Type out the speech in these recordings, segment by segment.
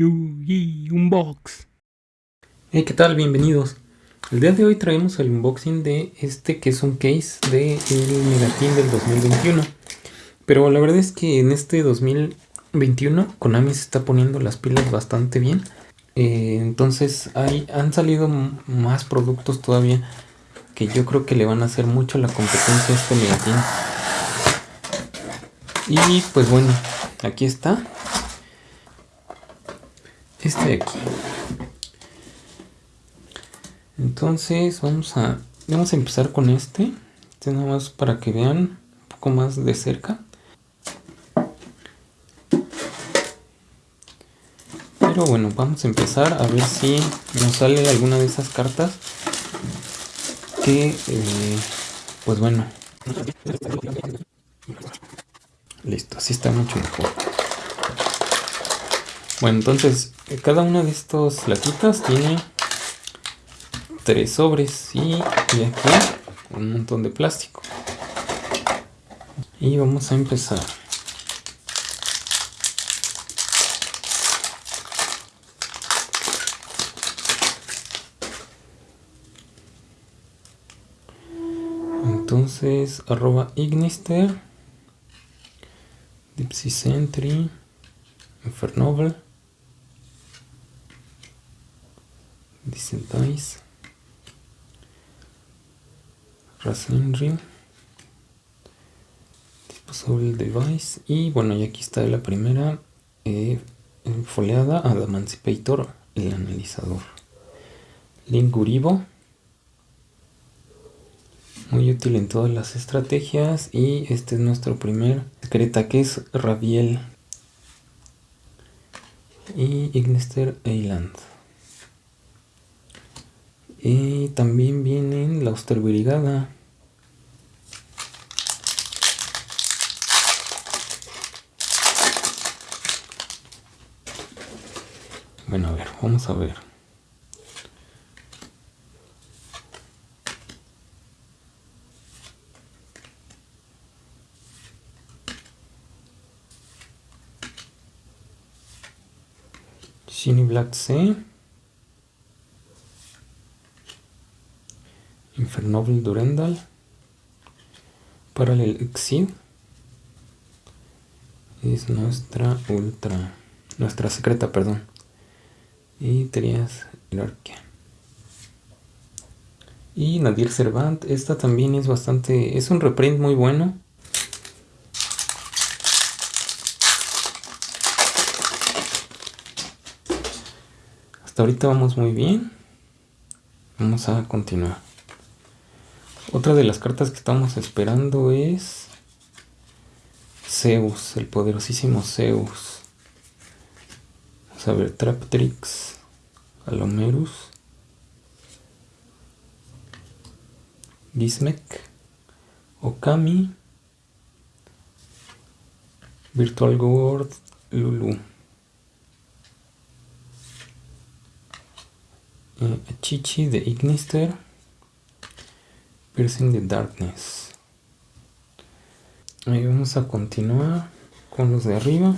Yugi Unbox. Hey, ¿qué tal? Bienvenidos. El día de hoy traemos el unboxing de este que es un case de el Megatin del 2021. Pero la verdad es que en este 2021 Konami se está poniendo las pilas bastante bien. Eh, entonces hay, han salido más productos todavía que yo creo que le van a hacer mucho la competencia a este Megatin. Y pues bueno, aquí está este de aquí. Entonces vamos a, vamos a empezar con este. Este nada más para que vean un poco más de cerca. Pero bueno, vamos a empezar a ver si nos sale alguna de esas cartas que, eh, pues bueno. Listo, así está mucho mejor. Bueno, entonces cada una de estas latitas tiene tres sobres y, aquí un montón de plástico. Y vamos a empezar. Entonces, arroba Ignister, Dipsy Sentry, Infernoble. Dice Dice Ring. Disposable Device. Y bueno y aquí está la primera eh, foliada Adamancipator el analizador. Linguribo muy útil en todas las estrategias. Y este es nuestro primer secreta que es Rabiel y Ignester Island y también vienen la Osterbrigada. Bueno, a ver, vamos a ver. Shiny Black C. Infernoble Durendal, Parallel Exceed, es nuestra ultra, nuestra secreta, perdón, y Trias Hierarquia. Y Nadir Servant, esta también es bastante, es un reprint muy bueno. Hasta ahorita vamos muy bien. Vamos a continuar. Otra de las cartas que estamos esperando es Zeus, el poderosísimo Zeus. Vamos a ver, Traptrix, Alomerus, Gizmek, Okami, Virtual World, Lulu. Eh, Chichi de Ignister. Piercing the Darkness. Ahí vamos a continuar con los de arriba.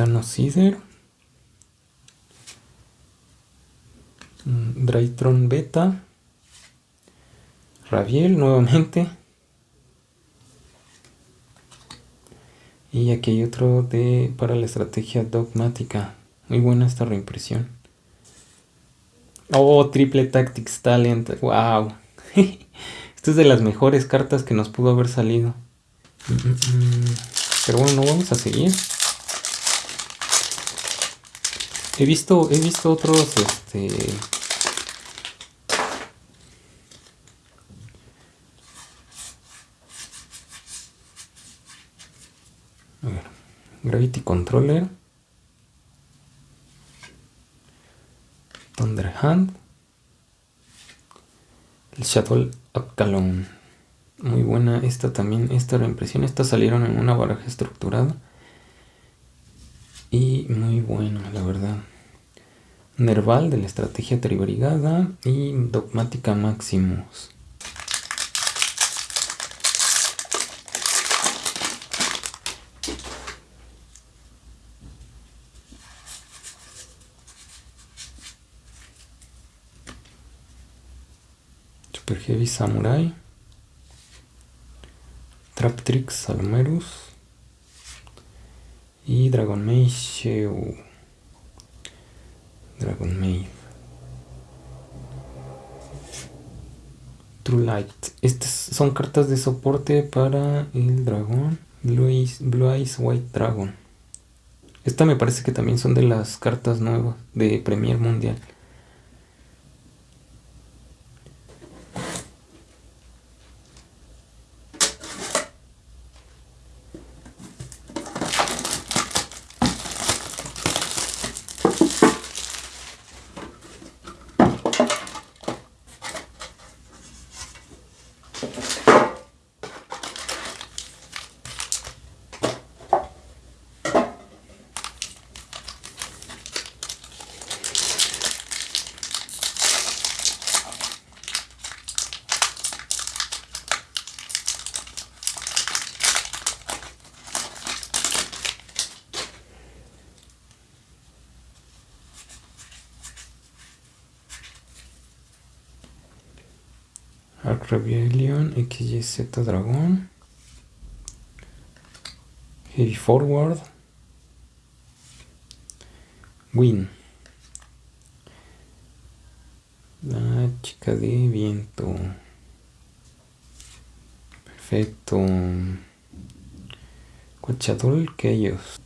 Titano Cider. Mm, Drytron Beta. Raviel nuevamente. Y aquí hay otro de para la estrategia dogmática. Muy buena esta reimpresión. Oh, Triple Tactics Talent. Wow. Esta es de las mejores cartas que nos pudo haber salido. Mm, mm, mm. Pero bueno, no vamos a seguir. He visto, he visto otros, este... Gravity Controller. Thunderhand. El Shadow Upcalon. Muy buena esta también, esta reimpresión. Estas salieron en una baraja estructurada. Y muy bueno, la verdad. Nerval de la estrategia tribrigada y Dogmática Maximus. Super Heavy Samurai. Traptrix Salomerus. Y Dragon Mage Dragon Maid. True Light. Estas son cartas de soporte para el dragón. Blue Eyes, White Dragon. Esta me parece que también son de las cartas nuevas de Premier Mundial. Arc Rebellion, XYZ Dragón, Heavy Forward, Win. La chica de viento. Perfecto. Cochador que ellos.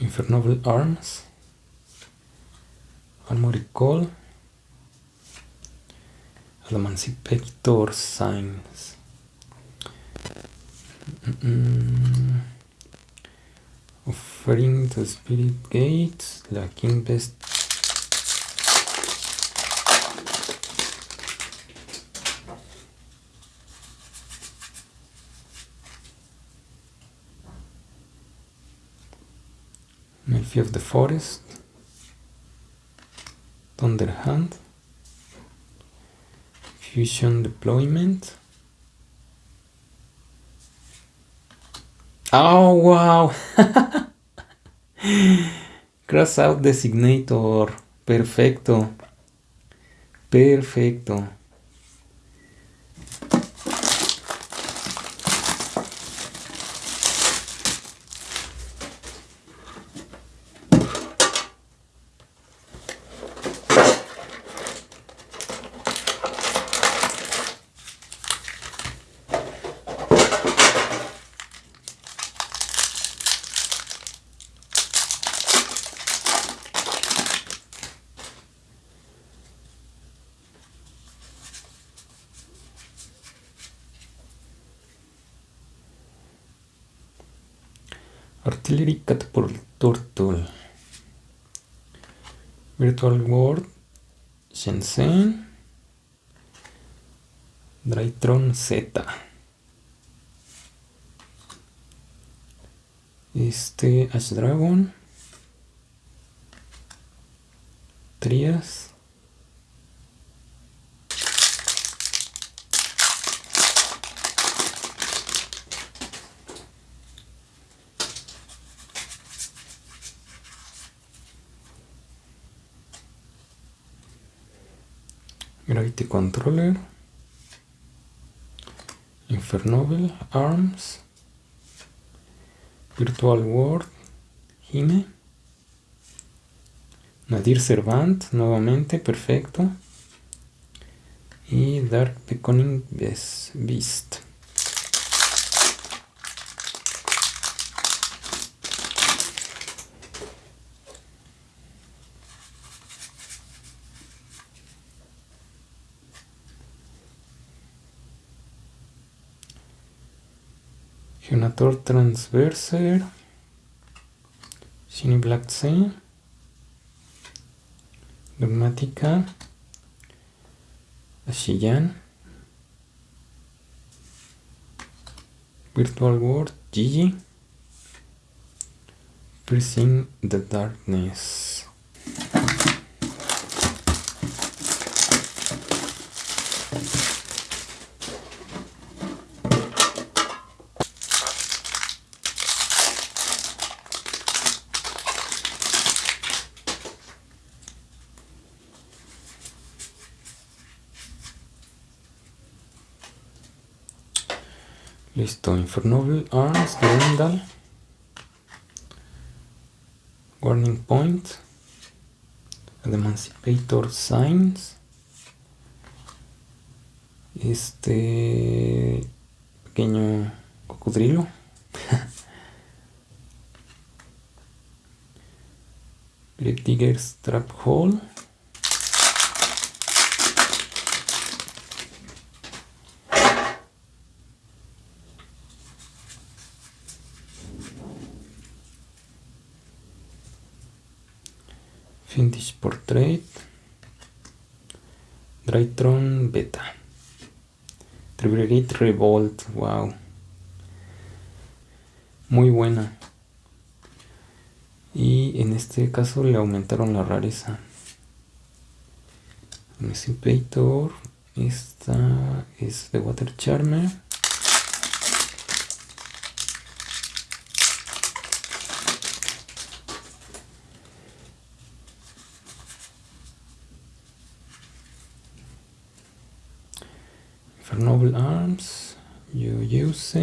Infernoble Arms, Armory Call, Emancipator Signs. Mm Offering the Spirit Gates, la King Best Of the Forest, Thunderhand, Fusion Deployment. Oh, wow! Cross out designator. Perfecto. Perfecto. Virtual World Shenzhen Drytron Z. Este Ash Dragon Trias Controller, Infernoble, Arms, Virtual World, Hime, Nadir Servant, nuevamente, perfecto, y Dark Beckoning Beast. Geonator Transverser, Shiny Black Sea, Dogmática, Ashiyan, Virtual World, Gigi, Piercing the Darkness. Infernoble Arms de Warning Point. Emancipator Signs. Este pequeño cocodrilo. Grave Digger's Trap Hole. Vintage Portrait, Drytron Beta, Triggerate Revolt, wow, muy buena. Y en este caso le aumentaron la rareza. Emancipator, esta es de Water Charmer. Noble Arms, use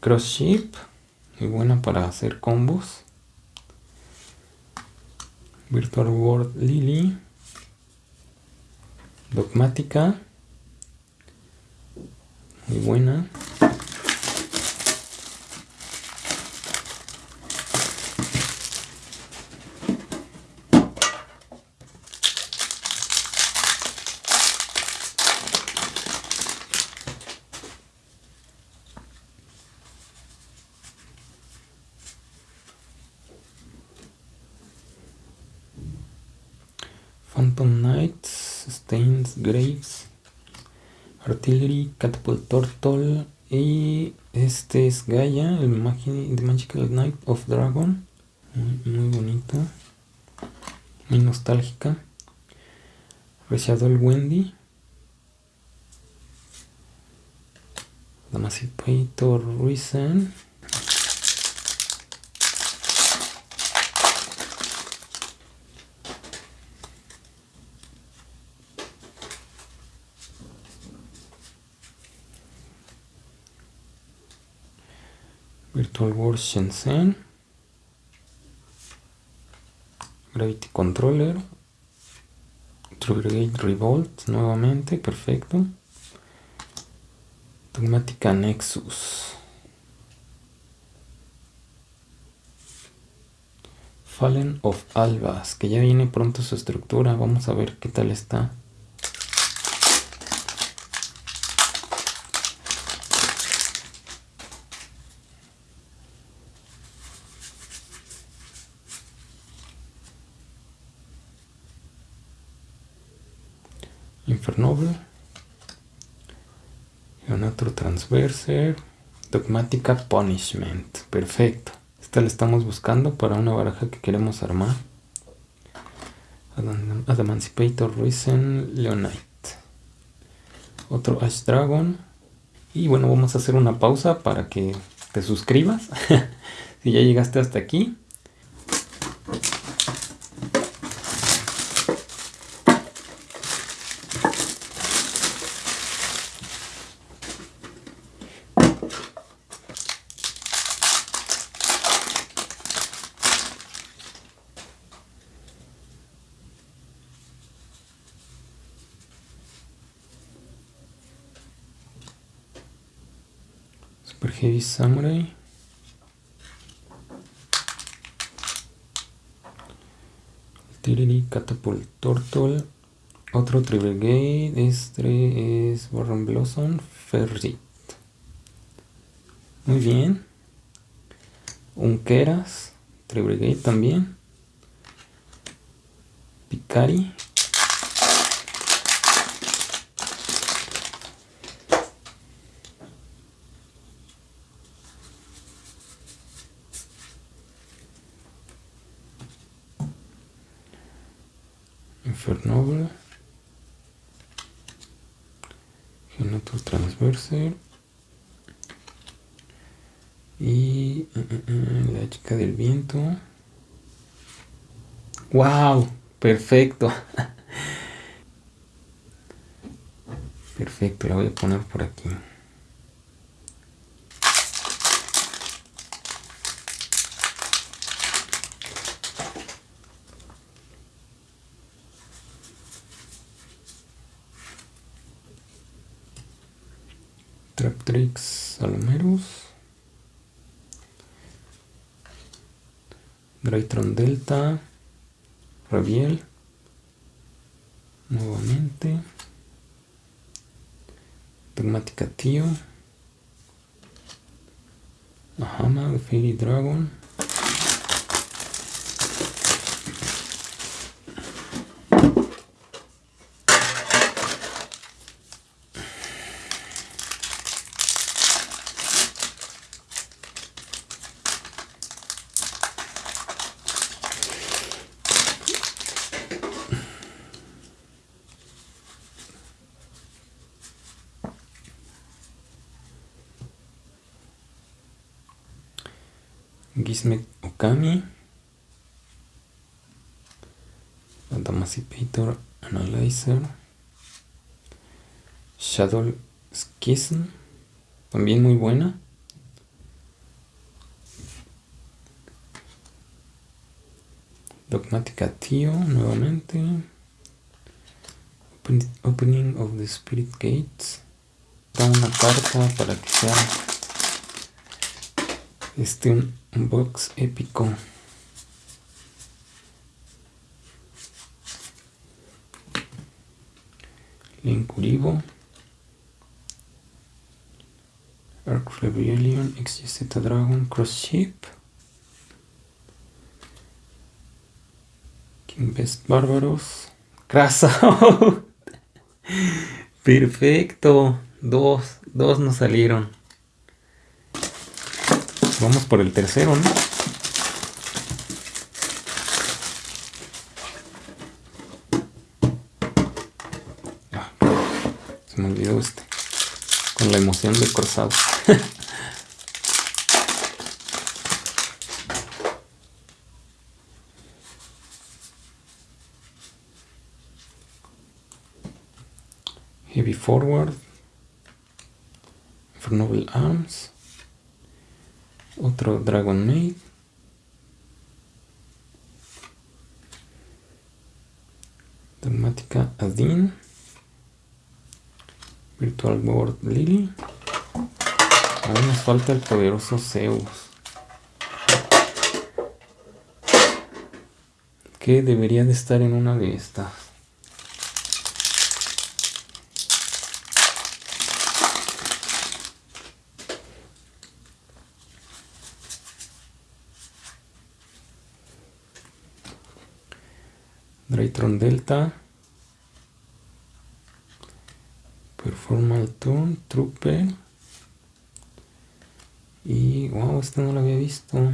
Cross Ship, muy buena para hacer combos. Virtual World Lily, Dogmática, muy buena. Phantom Stains, Graves, Artillery, Catapult Turtle y este es Gaia, el The Magical Knight of Dragon, muy, bonito, muy nostálgica. el Wendy, Emancipator Reason. Virtual World Shenzhen. Gravity Controller. True Brigade Revolt nuevamente, perfecto. Dogmática Nexus Fallen of Albas, que ya viene pronto su estructura, vamos a ver qué tal está Infernoble, otro Transverser, Dogmática Punishment. Perfecto. Esta la estamos buscando para una baraja que queremos armar. Emancipator Risen Leonite. Otro Ash Dragon. Y bueno, vamos a hacer una pausa para que te suscribas. si ya llegaste hasta aquí. Super Heavy Samurai. Tiriri Catapult Turtle. Otro Tribrigade. Este es Warren Blossom Ferrit. Muy bien. Un Keras. Tribrigade también. Picari. Infernoble. Genator Y uh, uh, uh, la chica del viento. ¡Wow! Perfecto. Perfecto, la voy a poner por aquí. Traptrix Salomeros. Draytron Delta. Rabiel. Nuevamente. Dogmática Tío. Ahama de Fairy Dragon. Gizmet Okami, Emancipator Analyzer, Shadow Schism, también muy buena. Dogmática Tío, nuevamente. Opening of the Spirit Gates. Da una carta para que sea este un box épico Linkuribo Arc Rebellion XYZ Dragon Cross Ship King Best Bárbaros Crasa Perfecto. Dos, dos nos salieron. Vamos por el tercero, ¿no? Ah, se me olvidó este. Con la emoción de cruzado. Heavy Forward. For Noble Arms otro Dragon Maid Dramática Adin Virtual Board Lily. Ahora nos falta el poderoso Zeus. Que debería de estar en una de estas. Draytron Delta, Performal Turn, Trooper. Y wow, este no lo había visto.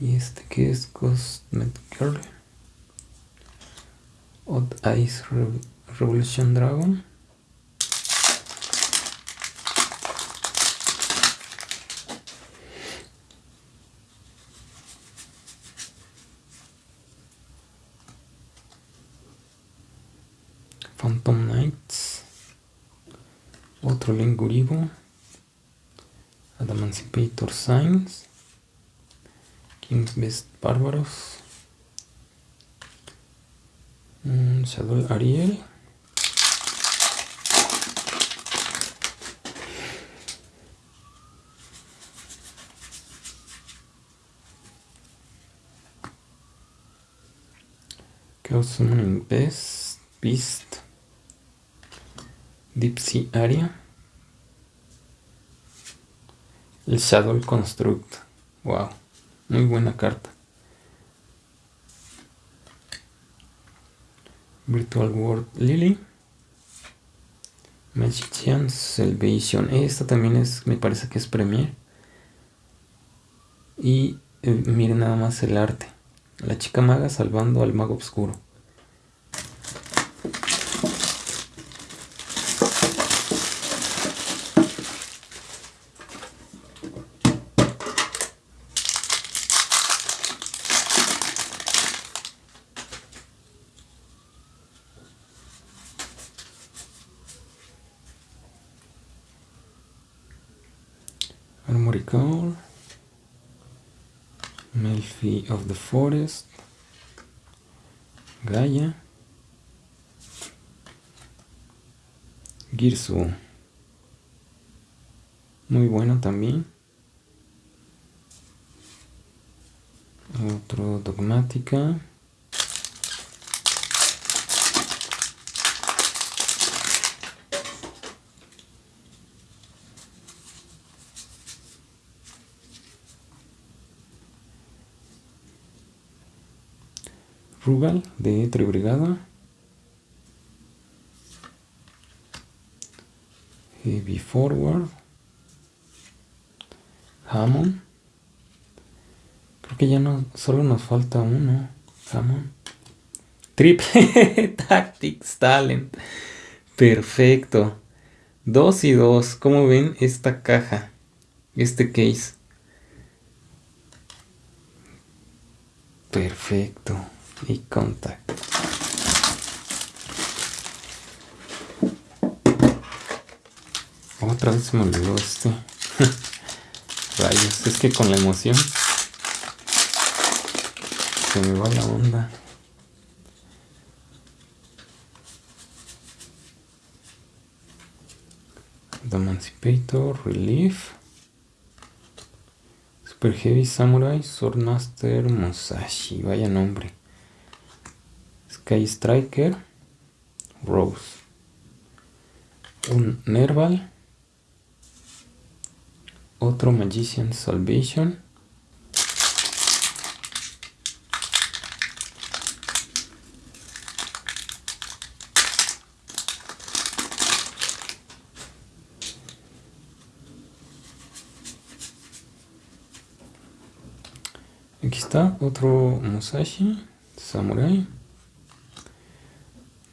Y este que es Cosmetic Girl. Odd Ice Revolution Dragon. Phantom Knights, otro Lenguribo, Adamancipator Signs, King's Best Bárbaros, Un Shadow Ariel. Chaos Summoning Beast, Beast, Deep Sea Area, el Shadow Construct. Wow, muy buena carta. Virtual World Lily, Magician's Salvation. Esta también es, me parece que es Premier. Y eh, miren nada más el arte. La chica maga salvando al mago oscuro. Armory Core. Melfi of the Forest, Gaia, Girsu, muy bueno también. Otro Dogmática. Rugal de Tribrigada. Heavy Forward. Hammond. Creo que ya no, solo nos falta uno. Hammond. Triple Tactics Talent. Perfecto. Dos y dos. ¿Cómo ven esta caja? Este case. Perfecto y contact. Otra vez se me olvidó este. Rayos, es que con la emoción se me va la onda. The Emancipator, Relief. Super Heavy Samurai, Swordmaster Musashi, vaya nombre. Sky Striker, Rose, un Nerval, otro Magician Salvation, Aquí está otro Musashi, Samurai.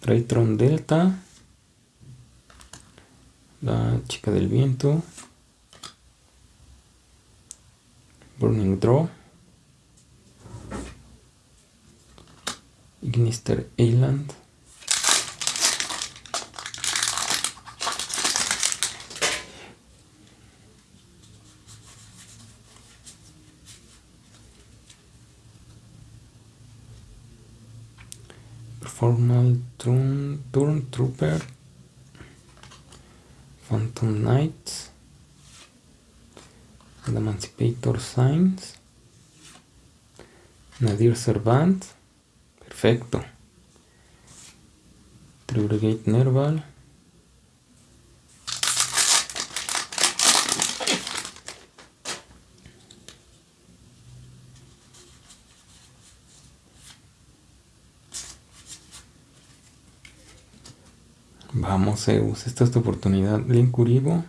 Raytron Delta, la chica del viento, Burning Draw, Ignister Island, Formal Turn, Turn Trooper, Phantom Knights, The Emancipator Signs, Nadir Servant, perfecto, Trigate Nerval, Vamos Zeus, esta es tu oportunidad. Link Uribo.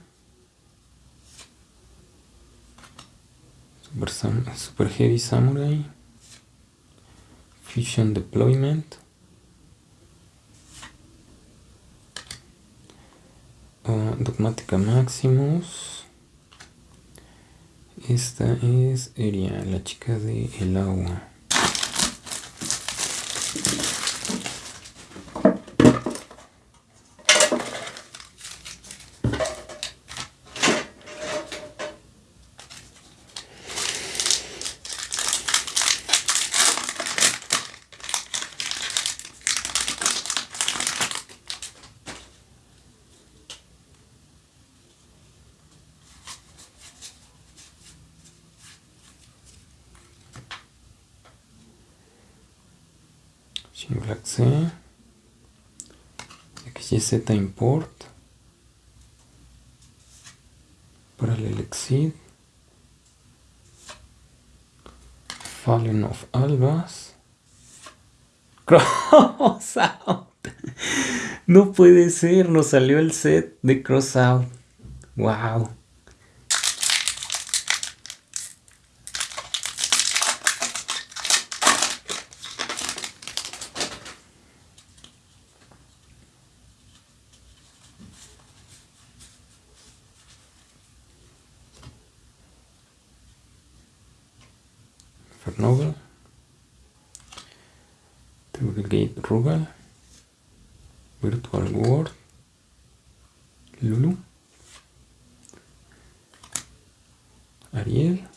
Super, Heavy Samurai. Fusion Deployment. Uh, Dogmática Maximus. Esta es Eria, la chica de el agua. Black C. XYZ Import. Parallel Exit. Fallen of Albas. Cross Out. No puede ser, nos salió el set de Cross Out. Wow. Fernovel, Gate Rugal, Virtual World, Lulu, Ariel,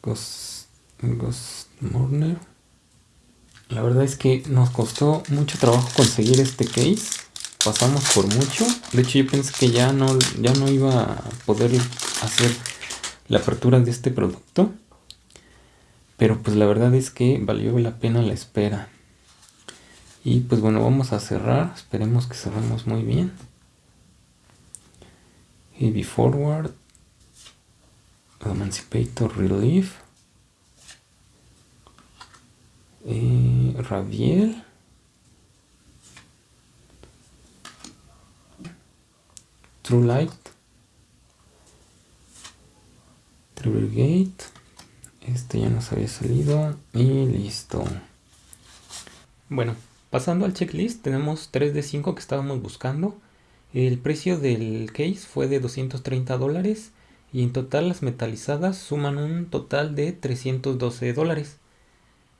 Ghost, Ghost Morner. La verdad es que nos costó mucho trabajo conseguir este case. Pasamos por mucho. De hecho yo pensé que ya no, ya no iba a poder hacer la apertura de este producto. Pero pues la verdad es que valió la pena la espera. Y pues bueno, vamos a cerrar. Esperemos que cerremos muy bien. Heavy Forward. Emancipator Relief. Eh, Raviel. True Light. Este ya nos había salido y listo. Bueno, pasando al checklist, tenemos 3 de 5 que estábamos buscando. El precio del case fue de 230 dólares y en total las metalizadas suman un total de 312 dólares.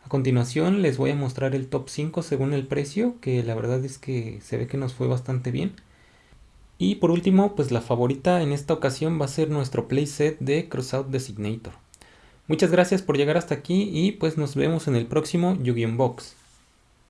A continuación les voy a mostrar el top 5 según el precio, que la verdad es que se ve que nos fue bastante bien. Y por último, pues la favorita en esta ocasión va a ser nuestro playset de Crossout Designator. Muchas gracias por llegar hasta aquí y pues nos vemos en el próximo Yu-Gi-Oh! Box.